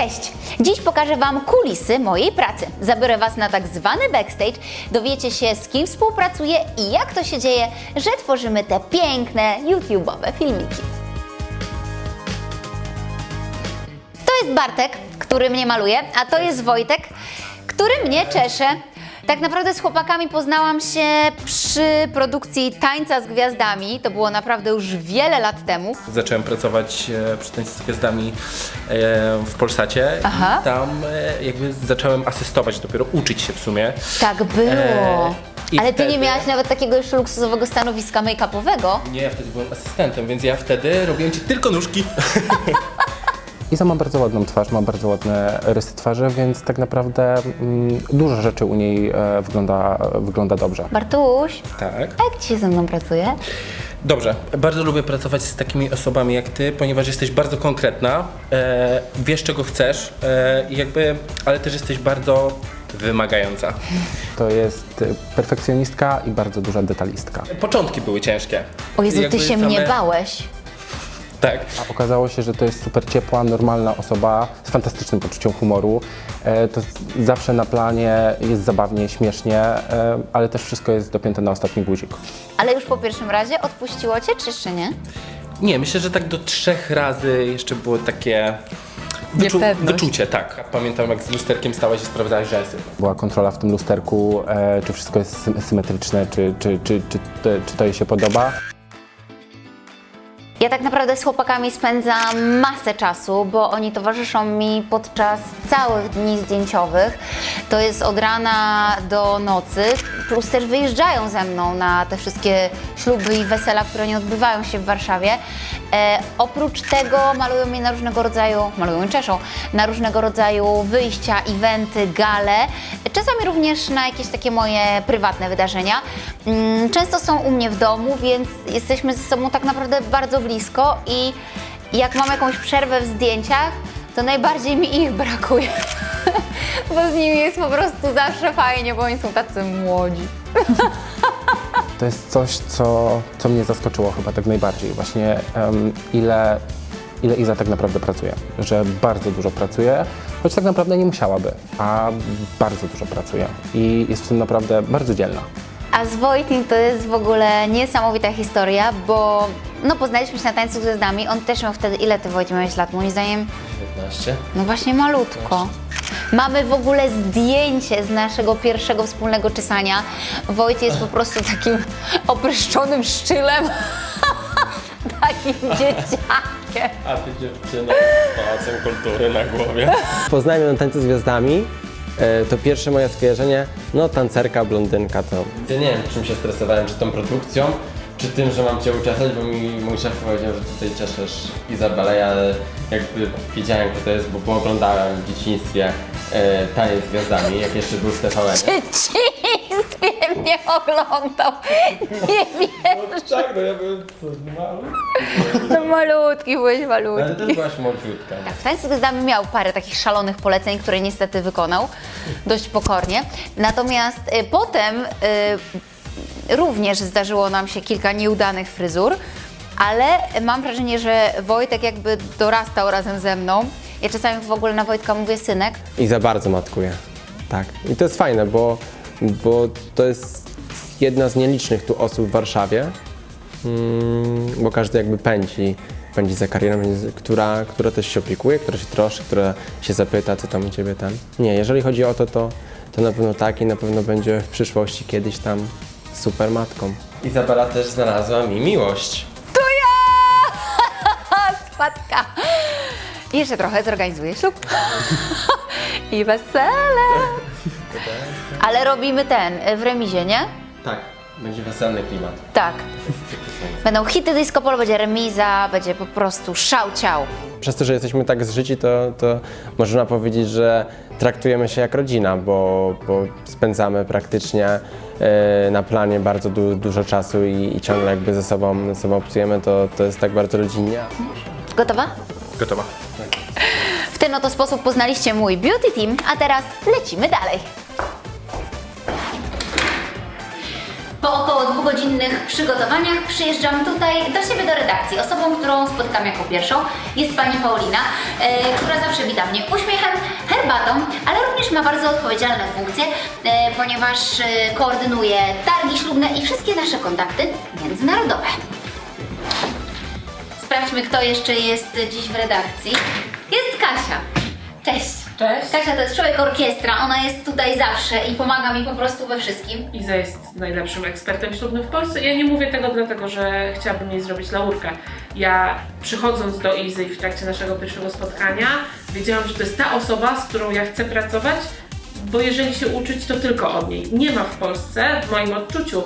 Cześć! Dziś pokażę Wam kulisy mojej pracy. Zabiorę Was na tak zwany backstage, dowiecie się z kim współpracuję i jak to się dzieje, że tworzymy te piękne YouTube'owe filmiki. To jest Bartek, który mnie maluje, a to jest Wojtek, który mnie czesze. Tak naprawdę z chłopakami poznałam się przy produkcji Tańca z Gwiazdami. To było naprawdę już wiele lat temu. Zacząłem pracować e, przy Tańcu z Gwiazdami e, w Polsacie Aha. i tam e, jakby zacząłem asystować, dopiero uczyć się w sumie. Tak było. I Ale ty nie wtedy- miałaś nawet takiego już luksusowego stanowiska make-upowego. Nie, ja wtedy byłem asystentem, więc ja wtedy robiłem ci tylko nóżki. Iza ma bardzo ładną twarz, ma bardzo ładne rysy twarzy, więc tak naprawdę mm, dużo rzeczy u niej e, wygląda, wygląda dobrze. Bartuś, Tak. a jak ci się ze mną pracuje? Dobrze, bardzo lubię pracować z takimi osobami jak ty, ponieważ jesteś bardzo konkretna, e, wiesz czego chcesz, e, i jakby, ale też jesteś bardzo wymagająca. To jest e, perfekcjonistka i bardzo duża detalistka. Początki były ciężkie. O Jezu, ty Jakby się same- mnie bałeś. Tak. A okazało się, że to jest super ciepła, normalna osoba z fantastycznym poczuciem humoru. E, to zawsze na planie jest zabawnie, śmiesznie, e, ale też wszystko jest dopięte na ostatni guzik. Ale już po pierwszym razie odpuściło cię, czy jeszcze nie? Nie, myślę, że tak do trzech razy jeszcze było takie Niepewność. wyczucie, tak. Pamiętam jak z lusterkiem stałaś i sprawdzałeś rzęsy. Była kontrola w tym lusterku, e, czy wszystko jest sy- symetryczne, czy, czy, czy, czy, to- czy to jej się podoba. Ja tak naprawdę z chłopakami spędzam masę czasu, bo oni towarzyszą mi podczas całych dni zdjęciowych. To jest od rana do nocy, plus też wyjeżdżają ze mną na te wszystkie śluby i wesela, które nie odbywają się w Warszawie. E, oprócz tego malują mnie na różnego rodzaju, malują i czeszą, na różnego rodzaju wyjścia, eventy, gale, czasami również na jakieś takie moje prywatne wydarzenia. Mm, Często są u mnie w domu, więc jesteśmy ze sobą tak naprawdę bardzo blisko i jak mam jakąś przerwę w zdjęciach, to najbardziej mi ich brakuje. Bo z nimi jest po prostu zawsze fajnie, bo oni są tacy młodzi. To jest coś, co, co mnie zaskoczyło chyba tak najbardziej. Właśnie em, ile, ile Iza tak naprawdę pracuje. Że bardzo dużo pracuje, choć tak naprawdę nie musiałaby, a bardzo dużo pracuje. I jest w tym naprawdę bardzo dzielna. A z Wojtkiem to jest w ogóle niesamowita historia, bo no poznaliśmy się na tańcu z gwiazdami. On też miał wtedy, ile ty Wojtek miałeś lat? Moim zdaniem, 15. no właśnie malutko. Mamy w ogóle zdjęcie z naszego pierwszego wspólnego czesania. Wojt jest po prostu takim opryszczonym szczylem. takim dzieciakiem. A ty dziewczyna z pałacem kultury na głowie. Poznałem ją na tańcu z gwiazdami. E, To pierwsze moje skojarzenie, no tancerka, blondynka to. Ja nie wiem, czym się stresowałem, czy tą produkcją, czy tym, że mam Cię uczesać, bo mi mój szef powiedział, że tutaj cieszysz Izabelę, ja jakby wiedziałem, kto to jest, bo, bo oglądałem w dzieciństwie e, taniec z gwiazdami, jak jeszcze był w TVN. Dzieciństwie mnie oglądał. Nie wiem. Tak, no ja byłem mały. No malutki, byłeś Ale malutki. też byłaś młodziutka. Tak, w Tańcu z Gwiazdami miał parę takich szalonych poleceń, które niestety wykonał dość pokornie. Natomiast y, potem y, również zdarzyło nam się kilka nieudanych fryzur, ale mam wrażenie, że Wojtek jakby dorastał razem ze mną. Ja czasami w ogóle na Wojtka mówię synek, I za bardzo matkuje. Tak. I to jest fajne, bo, bo to jest jedna z nielicznych tu osób w Warszawie, mm, bo każdy jakby pędzi, pędzi za karierą, która, która też się opiekuje, która się troszczy, która się zapyta, co tam u Ciebie tam. Nie, jeżeli chodzi o to, to, to na pewno tak i na pewno będzie w przyszłości kiedyś tam super matką. Izabela też znalazła mi miłość. to ja! Spadka! Jeszcze trochę zorganizuję ślub. I wesele. Ale robimy ten y, w remizie, nie? Tak, będzie weselny klimat. Tak. Będą hity disco polo, będzie remiza, będzie po prostu szał ciał. Przez to, że jesteśmy tak zżyci, to, to można powiedzieć, że traktujemy się jak rodzina, bo, bo spędzamy praktycznie na planie bardzo du, dużo czasu i, i ciągle jakby ze sobą, ze sobą obcujemy, to, to jest tak bardzo rodzinnie. Gotowa? Gotowa. W ten oto sposób poznaliście mój beauty team, a teraz lecimy dalej. Po około dwugodzinnych przygotowaniach przyjeżdżam tutaj do siebie do redakcji. Osobą, którą spotykam jako pierwszą jest pani Paulina, e, która zawsze wita mnie uśmiechem herbatą, ma bardzo odpowiedzialne funkcje, e, ponieważ e, koordynuje targi ślubne i wszystkie nasze kontakty międzynarodowe. Sprawdźmy, kto jeszcze jest dziś w redakcji. Jest Kasia. Cześć. Cześć. Kasia to jest człowiek orkiestra, ona jest tutaj zawsze i pomaga mi po prostu we wszystkim. Iza jest najlepszym ekspertem ślubnym w Polsce. Ja nie mówię tego dlatego, że chciałabym jej zrobić laurkę. Ja przychodząc do Izy w trakcie naszego pierwszego spotkania, wiedziałam, że to jest ta osoba, z którą ja chcę pracować, bo jeżeli się uczyć, to tylko od niej. Nie ma w Polsce, w moim odczuciu,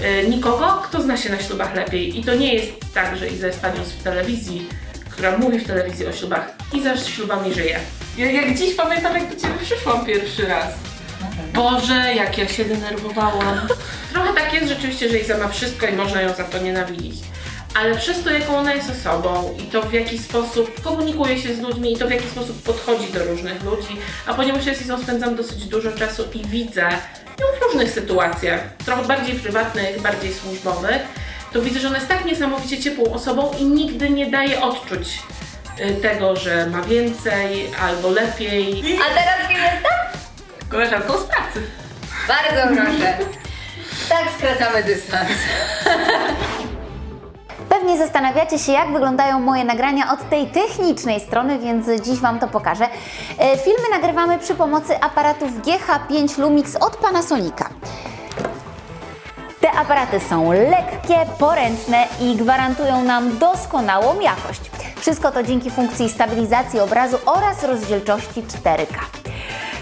y, nikogo, kto zna się na ślubach lepiej. I to nie jest tak, że Iza jest panią z telewizji, która mówi w telewizji o ślubach. Iza z ślubami żyje. Ja, jak dziś pamiętam, jak do Ciebie przyszłam pierwszy raz. Boże, jak ja się denerwowałam. Trochę tak jest rzeczywiście, że Iza ma wszystko i można ją za to nienawidzić. Ale przez to, jaką ona jest osobą i to w jaki sposób komunikuje się z ludźmi i to w jaki sposób podchodzi do różnych ludzi, a ponieważ ja z Izą spędzam dosyć dużo czasu i widzę ją w różnych sytuacjach, trochę bardziej prywatnych, bardziej służbowych, to widzę, że ona jest tak niesamowicie ciepłą osobą i nigdy nie daje odczuć tego, że ma więcej albo lepiej. A teraz kim jestem? Koleżanką z pracy. Bardzo proszę. Tak skracamy dystans. Pewnie zastanawiacie się, jak wyglądają moje nagrania od tej technicznej strony, więc dziś Wam to pokażę. E, Filmy nagrywamy przy pomocy aparatów GH5 Lumix od Panasonica. Te aparaty są lekkie, poręczne i gwarantują nam doskonałą jakość. Wszystko to dzięki funkcji stabilizacji obrazu oraz rozdzielczości 4K.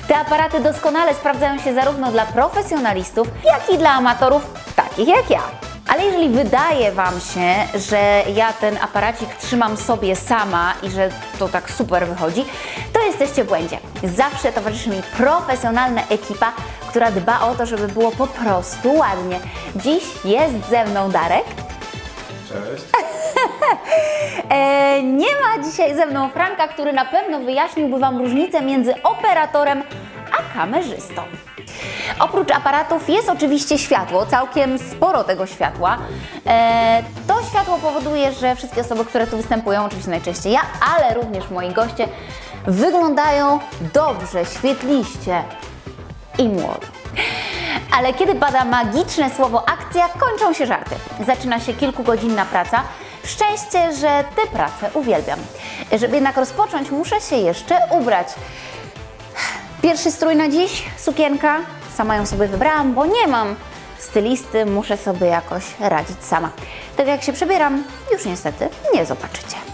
Te aparaty doskonale sprawdzają się zarówno dla profesjonalistów, jak i dla amatorów takich jak ja. Ale jeżeli wydaje Wam się, że ja ten aparacik trzymam sobie sama i że to tak super wychodzi, to jesteście w błędzie. Zawsze towarzyszy mi profesjonalna ekipa, która dba o to, żeby było po prostu ładnie. Dziś jest ze mną Darek. Cześć. E, nie ma dzisiaj ze mną Franka, który na pewno wyjaśniłby Wam różnicę między operatorem a kamerzystą. Oprócz aparatów jest oczywiście światło, całkiem sporo tego światła. E, to światło powoduje, że wszystkie osoby, które tu występują, oczywiście najczęściej ja, ale również moi goście, wyglądają dobrze, świetliście i młodo. Ale kiedy pada magiczne słowo akcja, kończą się żarty. Zaczyna się kilkugodzinna praca. Szczęście, że tę pracę uwielbiam. Żeby jednak rozpocząć, muszę się jeszcze ubrać. Pierwszy strój na dziś, sukienka. Sama ją sobie wybrałam, bo nie mam stylisty, muszę sobie jakoś radzić sama. Tak jak się przebieram, już niestety nie zobaczycie.